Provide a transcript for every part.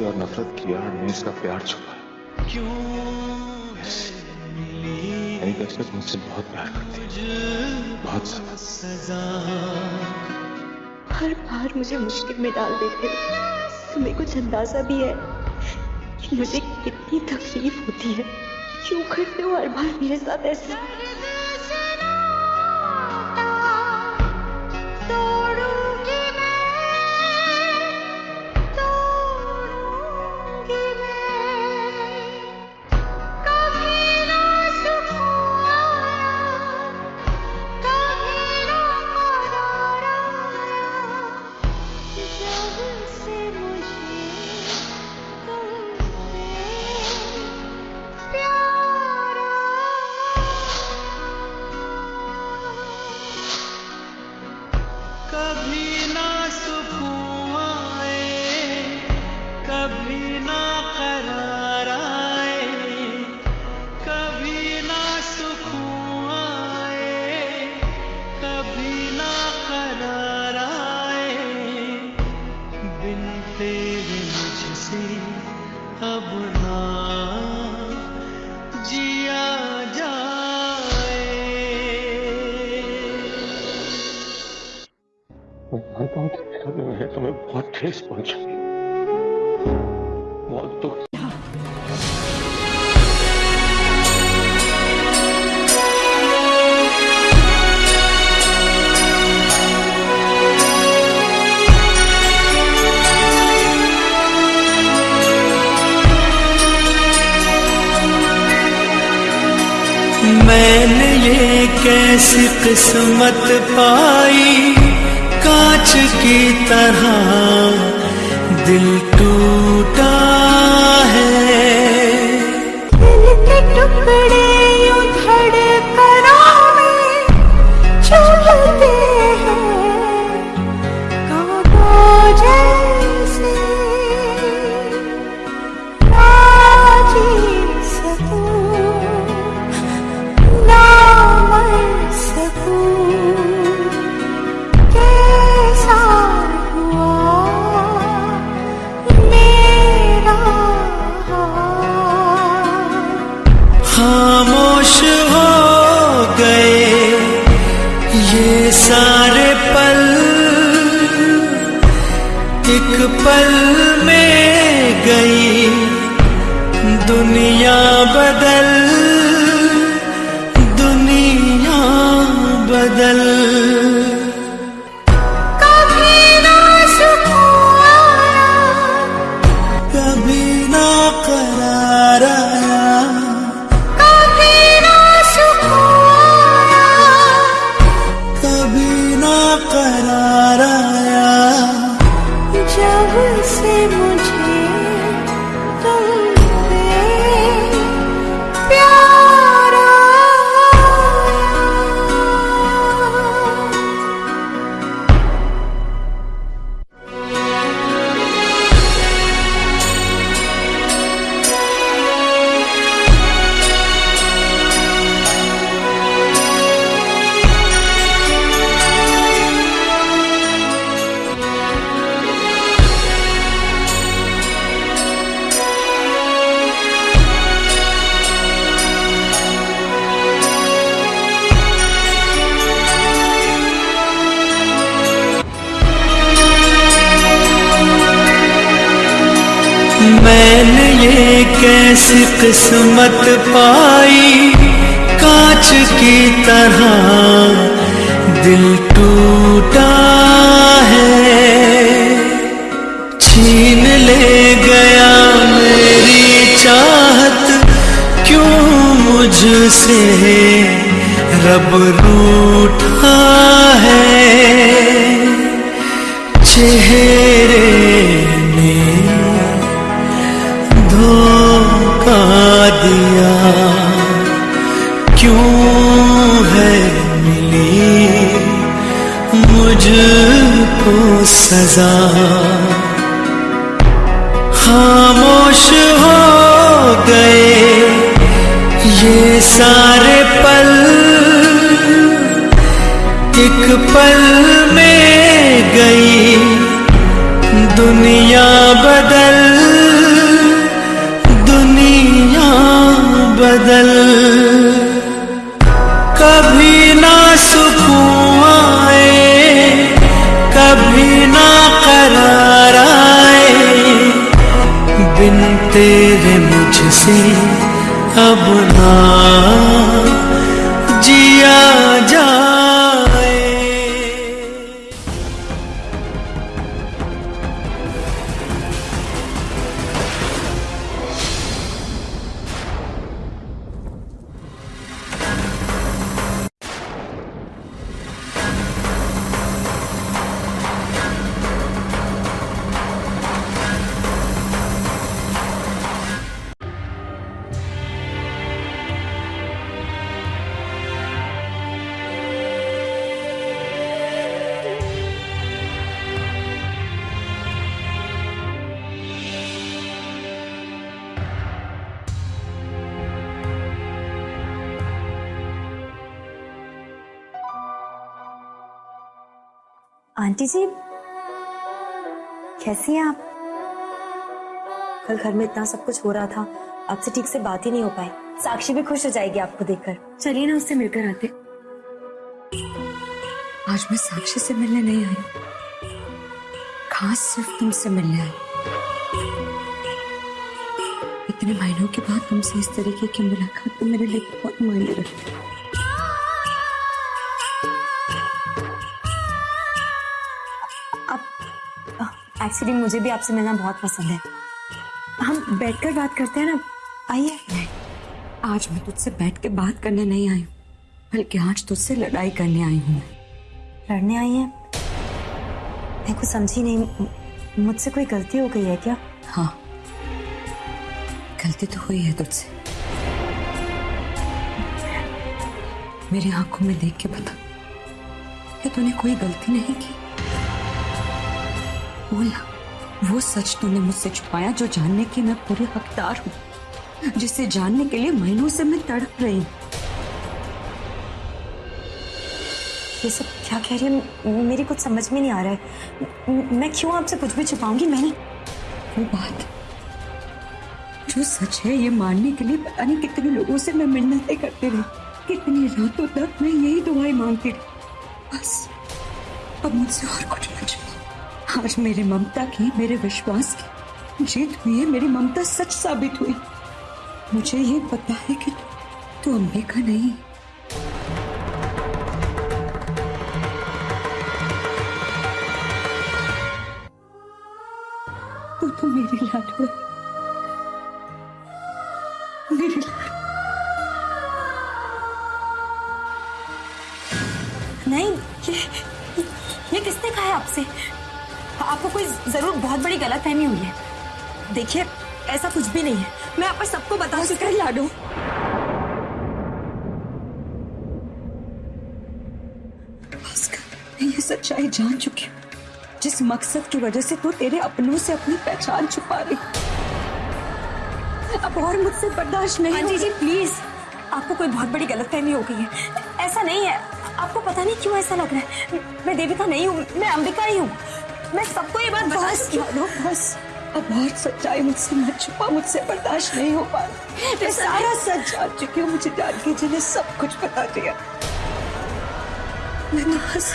गुस्से और नफरत की आड़ में इसका प्यार छुपा है। दशरथ मुझसे बहुत प्यार करती बहुत सजा हर बार मुझे मुश्किल में डाल देते तुम्हें कुछ अंदाज़ा भी है मुझे कितनी तकलीफ़ होती है? क्यों करते हो हर बार मेरे साथ ऐसे? कैसी किस्मत पाई कांच की तरह दिल टूटा। एक पल में गई दुनिया बदल दुनिया बदल। मैंने ये कैसी किस्मत पाई कांच की तरह। दिल टूटा है, छीन ले गया मेरी चाहत। क्यों मुझसे रब रूठा है? चेहरे ने दिया। क्यों है मिली मुझको सजा? खामोश हो गए ये सारे पल। एक पल में गई दुनिया बदल बदल। कभी ना सुकून आए कभी ना करार आए। बिन तेरे मुझसे अब ना आंटी जी, कैसी हैं आप? कल घर में इतना सब कुछ हो रहा था, आपसे ठीक से बात ही नहीं हो पाई। साक्षी भी खुश हो जाएगी आपको देखकर। चलिए ना उससे मिलकर आते आज मैं साक्षी से मिलने नहीं आई। खास सिर्फ़ तुमसे मिलने आई। इतने महीनों के बाद तुमसे इस तरीके की मुलाकात तो मेरे लिए बहुत मायने रखती है। एक्चुअली मुझे भी आपसे मिलना बहुत पसंद है। हम बैठकर बात करते हैं ना। आइए। आज मैं तुझसे बैठ के बात करने नहीं आई हूँ, बल्कि आज तुझसे लड़ाई करने आई हूँ लड़ने आई हैं? मैं कुछ समझी नहीं। मुझसे कोई गलती हो गई है क्या? हाँ। गलती तो हुई है तुझसे। मेरी आँखों में देख के बता कि तूने कोई गलती नहीं की? बोला, वो सच तूने मुझसे छुपाया जो जानने की मैं पूरी हकदार हूँ, जिसे जानने के लिए महीनों से मैं तड़प रही ये सब क्या कह रही है? मेरी कुछ समझ में नहीं आ रहा है। मैं क्यों आपसे कुछ भी छुपाऊँगी? मैंने वो बात, जो सच है, ये मानने के लिए पता नहीं कितने लोगों से मैं मिन्नतें करती रही। कितनी रातों तक मैं यही दुआएँ मांगती रही। बस, अब मुझसे और कुछ न आज मेरी ममता की, मेरे विश्वास की, जीत हुई है, मेरी ममता सच साबित हुई। मुझे ये पता है कि तू तो का नहीं। तू तो मेरी लाडू है कोई ज़रूर बहुत बड़ी गलत फहमी हुई है। देखिए ऐसा कुछ भी नहीं है। मैं आप पर सबको बता चुका है। लाडू। ये सच्चाई जान चुकी हूँ। जिस मकसद की वजह से तू तेरे अपनों से अपनी पहचान छुपा रही अब और मुझसे बर्दाश्त नहीं आंटी होगा। जी। प्लीज़। आपको कोई बहुत बड़ी गलतफहमी हो गई है। ऐसा नहीं है। आपको पता नहीं क्यों ऐसा लग रहा है? मैं देविका नहीं हूँ मैं अंबिका ही हूँ। मैं सबको ये बात बस मानो बस। अब और सच्चाई मुझसे मत छुपा मुझसे बर्दाश्त नहीं हो पा रहा। मैं सारा सच जान चुकी हूँ मुझे जान के जिन्हें सब कुछ बता दिया। मैं तो बस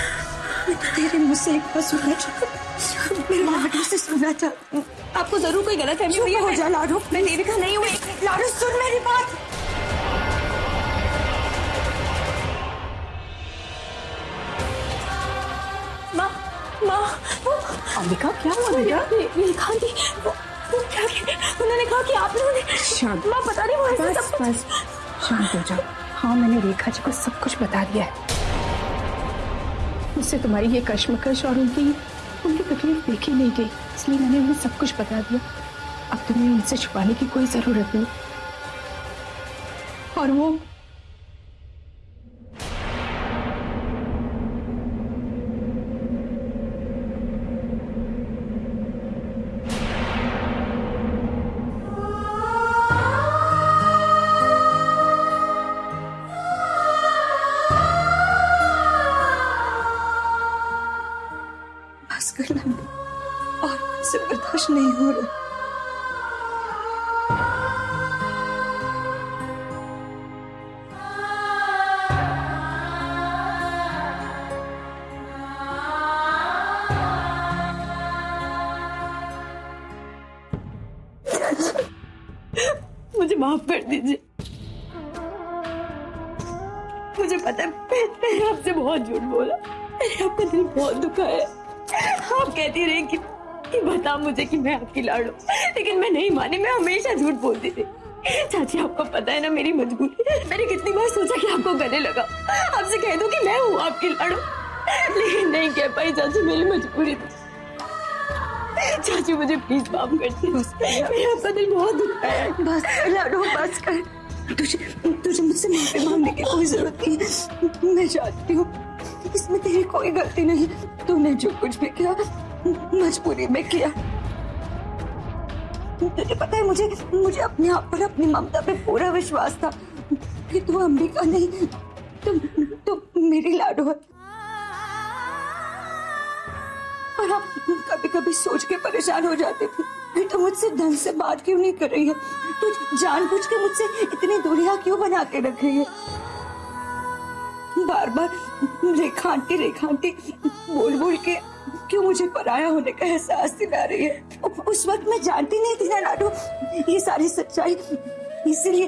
तो तेरे मुँह से एक बार सुनना चाहती मेरे लाडू से सुनना चाहती हूँ। आपको ज़रूर कोई गलत फहमी हुई है हो जा लाडू मैं देविका नहीं हुई। लाडू सुन मेरी बात। अंबिका क्या हुआ बेटा? मेरी खान थी वो वो क्या उन्होंने कहा कि आप लोगों ने शांत। माँ नहीं वो ऐसे बस बस शांत हो जाओ। हाँ मैंने रेखा जी को सब कुछ बता दिया है। मुझसे तुम्हारी ये कश्मकश और उनकी उनकी तकलीफ़ देखी नहीं गई इसलिए मैंने उन्हें सब कुछ बता दिया। अब तुम्हें उनसे छुपाने की कोई ज़रूरत नहीं। और वो लाड़ हूँ लेकिन मैं नहीं मानी मैं हमेशा झूठ बोलती थी। चाची आपको पता है ना मेरी मजबूरी मैंने कितनी बार सोचा कि आपको गले लगा आपसे कह दूँ कि मैं हूँ आपकी लाड़ू। लेकिन नहीं कह पाई चाची मेरी मजबूरी थी। चाची मुझे प्लीज़ माफ़ कर दी। मेरा आपका दिल बहुत दुखा है। बस लाडो बस कर। तुझे तुझे मुझसे माफ़ी मांगने की कोई ज़रूरत नहीं है। मैं जानती हूँ इसमें तेरी कोई गलती नहीं। तूने जो कुछ भी किया मजबूरी में किया। तुझे पता है मुझे मुझे अपने आप पर, अपनी ममता पे पूरा विश्वास था। कि तू अंबिका नहीं तुम तुम मेरी लाडो है। और आप कभी कभी सोच के परेशान हो जाते थे कि तुम मुझसे ढंग से बात क्यों नहीं कर रही है? तू जानबूझ के मुझसे इतनी दूरियाँ क्यों बना के रख रही है? बार बार रेखा आंटी बोल बोल के क्यों मुझे पराया होने का एहसास दिला रही है? उस वक्त मैं जानती नहीं थी ना लाडू। ये सारी सच्चाई। इसीलिए,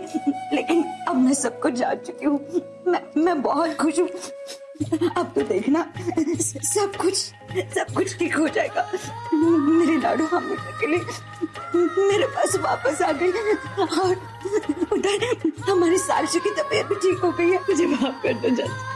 लेकिन अब मैं सब कुछ जान चुकी हूँ। मैं मैं बहुत खुश हूँ। अब तो देखना, सब कुछ सब कुछ ठीक हो जाएगा। मेरे लाडू हमेशा के लिए मेरे पास वापस आ गई और उधर हमारी सालसी की तबीयत भी ठीक हो गई है। मुझे माफ़ कर दो चाची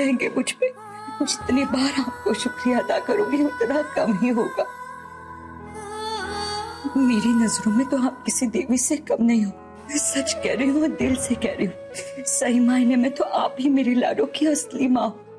रहेंगे मुझ पे। जितनी बार आपको शुक्रिया अदा करूँगी, उतना कम ही होगा। मेरी नज़रों में तो आप किसी देवी से कम नहीं हो। सच कह रही हूँ दिल से कह रही हूँ। सही मायने में तो आप ही मेरी लाडो की असली माँ हो।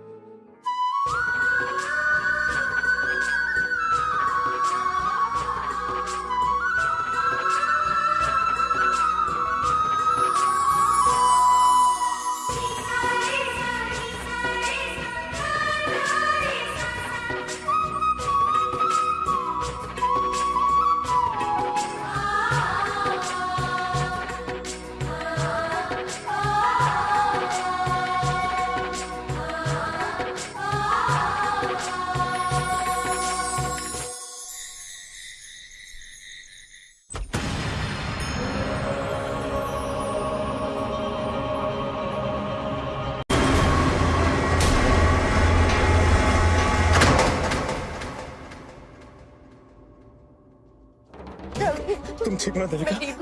देविका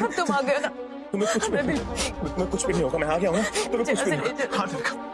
हो तुम आ गए ना तुम्हें कुछ भी मैं नहीं तुम्हें कुछ भी नहीं होगा। मैं आ गया हूँ। ना तुम्हें कुछ भी नहीं होगा। हाँ देविका